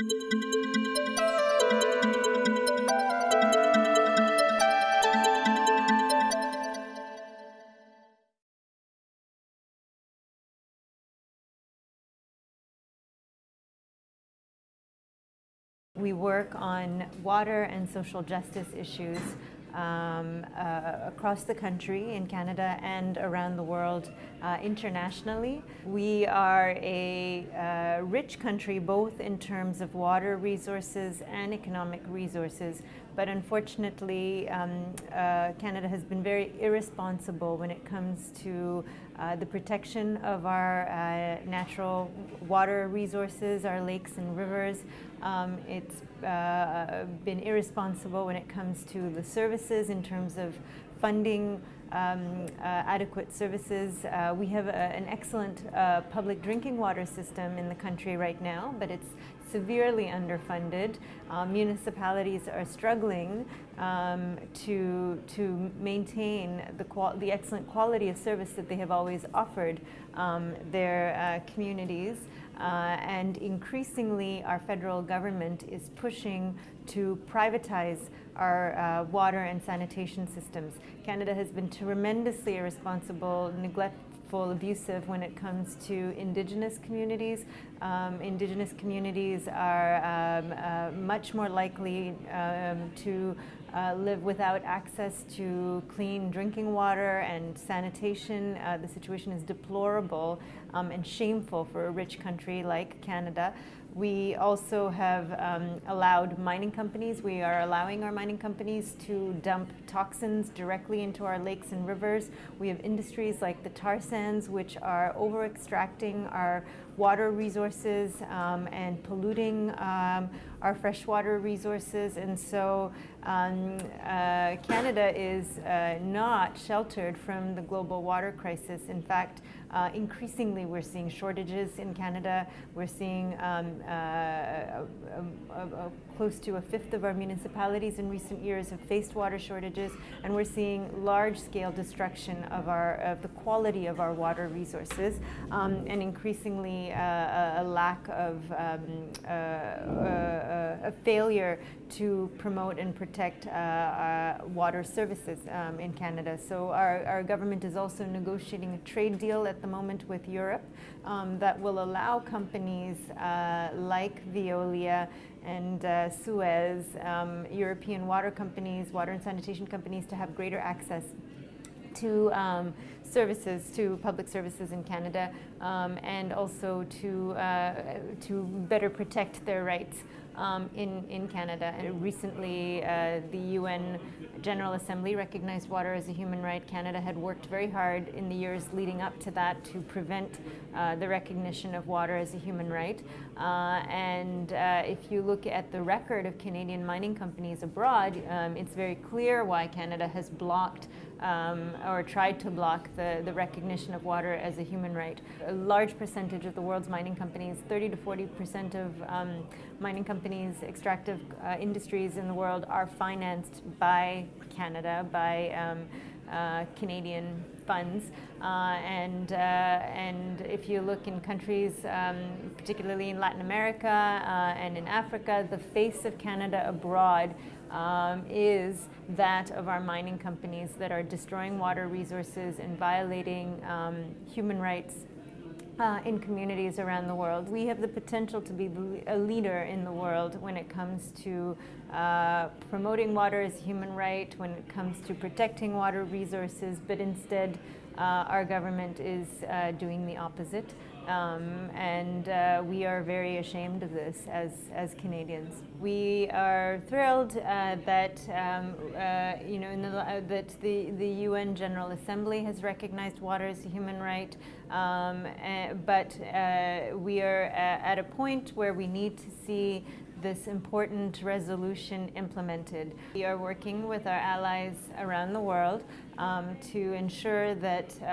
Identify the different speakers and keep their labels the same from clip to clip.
Speaker 1: We work on water and social justice issues um, uh, across the country, in Canada and around the world uh, internationally. We are a uh, rich country both in terms of water resources and economic resources, but unfortunately um, uh, Canada has been very irresponsible when it comes to uh, the protection of our uh, natural water resources, our lakes and rivers. Um, it's been irresponsible when it comes to the services in terms of funding um, uh, adequate services. Uh, we have a, an excellent uh, public drinking water system in the country right now, but it's severely underfunded. Uh, municipalities are struggling um, to, to maintain the, the excellent quality of service that they have always offered um, their uh, communities. Uh, and increasingly our federal government is pushing to privatize our uh, water and sanitation systems. Canada has been tremendously irresponsible, neglectful, abusive when it comes to Indigenous communities. Um, indigenous communities are um, uh, much more likely um, to uh, live without access to clean drinking water and sanitation. Uh, the situation is deplorable um, and shameful for a rich country like Canada. We also have um, allowed mining companies, we are allowing our mining companies to dump toxins directly into our lakes and rivers. We have industries like the tar sands which are over extracting our water resources um, and polluting um, our freshwater resources. And so um, uh, Canada is uh, not sheltered from the global water crisis. In fact, uh, increasingly we're seeing shortages in Canada. We're seeing um, uh, a, close to a fifth of our municipalities in recent years have faced water shortages, and we're seeing large-scale destruction of our of the quality of our water resources, um, and increasingly uh, a lack of um, uh, uh, a failure to promote and protect uh, uh, water services um, in Canada. So our, our government is also negotiating a trade deal at the moment with Europe um, that will allow companies like Veolia and uh, Suez, um, European water companies, water and sanitation companies to have greater access to um, services, to public services in Canada, um, and also to, uh, to better protect their rights um, in, in Canada. And recently, uh, the UN General Assembly recognized water as a human right. Canada had worked very hard in the years leading up to that to prevent uh, the recognition of water as a human right. Uh, and uh, if you look at the record of Canadian mining companies abroad, um, it's very clear why Canada has blocked um, or tried to block the, the recognition of water as a human right. A large percentage of the world's mining companies, 30 to 40 percent of um, mining companies, extractive uh, industries in the world are financed by Canada, by um, uh, Canadian funds. Uh, and, uh, and if you look in countries, um, particularly in Latin America uh, and in Africa, the face of Canada abroad um, is that of our mining companies that are destroying water resources and violating um, human rights uh, in communities around the world. We have the potential to be a leader in the world when it comes to uh, promoting water as a human right, when it comes to protecting water resources, but instead uh, our government is uh, doing the opposite. Um, and uh, we are very ashamed of this as, as Canadians. We are thrilled uh, that um, uh, you know the, uh, that the, the UN General Assembly has recognized water as a human right, um, uh, but uh, we are at a point where we need to see this important resolution implemented. We are working with our allies around the world um, to ensure that uh,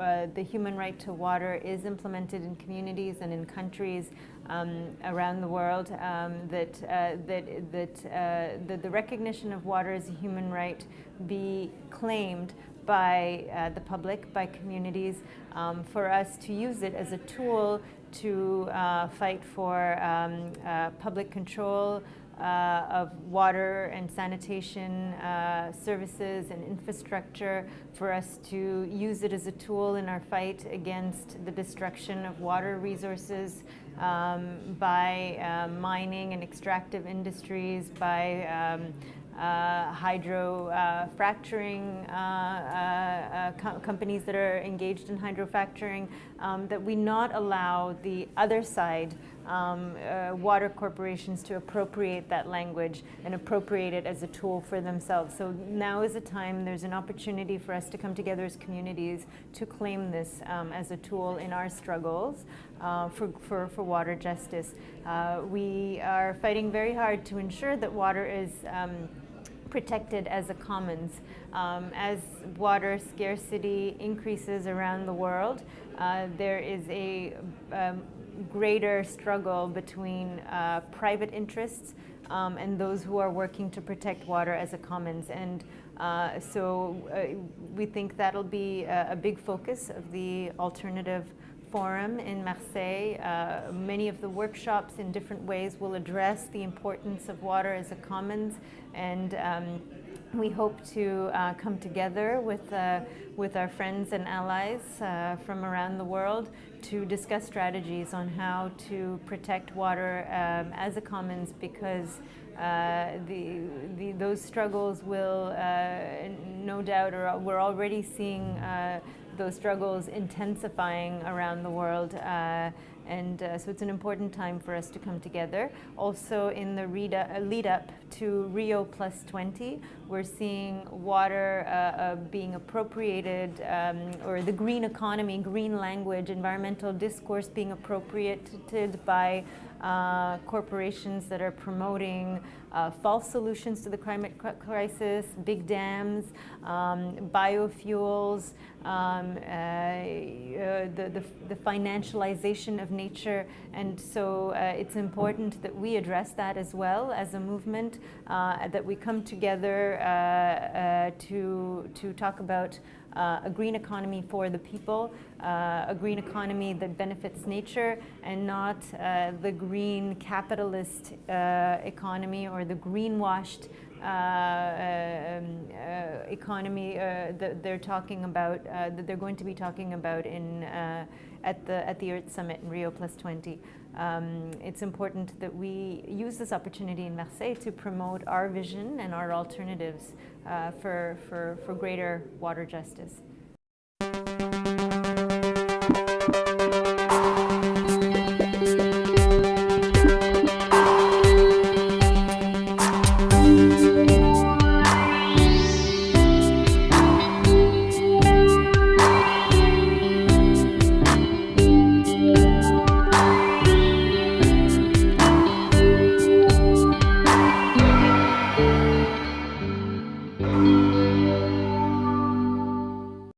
Speaker 1: uh, the human right to water is implemented in communities and in countries um, around the world, um, that, uh, that, that, uh, that the recognition of water as a human right be claimed by uh, the public, by communities, um, for us to use it as a tool to uh, fight for um, uh, public control uh, of water and sanitation uh, services and infrastructure, for us to use it as a tool in our fight against the destruction of water resources um, by uh, mining and extractive industries, by um, uh, hydro uh, fracturing uh, uh, co companies that are engaged in hydrofracturing, um, that we not allow the other side um, uh, water corporations to appropriate that language and appropriate it as a tool for themselves. So now is a time, there's an opportunity for us to come together as communities to claim this um, as a tool in our struggles uh, for, for, for water justice. Uh, we are fighting very hard to ensure that water is um, protected as a commons. Um, as water scarcity increases around the world, uh, there is a um, greater struggle between uh, private interests um, and those who are working to protect water as a commons. And uh, so uh, we think that'll be a, a, big focus of the alternative forum in Marseille. Uh, many of the workshops in different ways will address the importance of water as a commons and um, we hope to uh, come together with, uh, with our friends and allies uh, from around the world to discuss strategies on how to protect water um, as a commons because uh, the, the, those struggles will uh, no doubt, or we're already seeing uh, those struggles intensifying around the world. Uh, And uh, so it's an important time for us to come together. Also in the uh, lead up to Rio Plus 20, we're seeing water uh, uh, being appropriated, um, or the green economy, green language, environmental discourse being appropriated by uh, corporations that are promoting false solutions to the climate crisis, big dams, um, biofuels, um, the, the, the, financialization of nature. And so uh, it's important that we address that as well as a movement, uh, that we come together to, to talk about uh, a green economy for the people, uh, a green economy that benefits nature and not uh, the green capitalist uh, economy or the greenwashed uh, uh, Uh, uh, um, uh, economy that they're talking about, that they're going to be talking about in at the at the Earth Summit in Rio Plus 20. Um, it's important that we use this opportunity in Marseille to promote our vision and our alternatives uh, for, for, for greater water justice.